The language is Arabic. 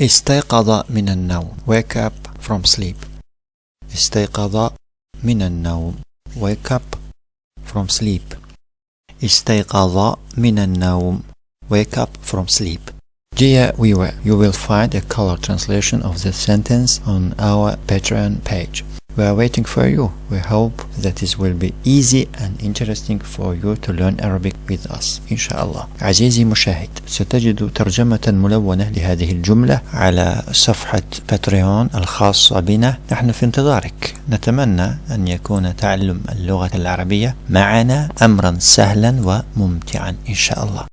استيقظ من النوم wake up from sleep استيقظ من النوم wake up from sleep استيقظ من النوم wake up from sleep Dear viewer, you will find a color translation of the sentence on our Patreon page. We are waiting for you. We hope that it will be easy and interesting for you to learn Arabic with us إن شاء الله عزيزي مشاهد ستجد ترجمة ملونة لهذه الجملة على صفحة باتريون الخاصة بنا. نحن في انتظارك. نتمنى أن يكون تعلم اللغة العربية معنا أمرا سهلا وممتعا إن شاء الله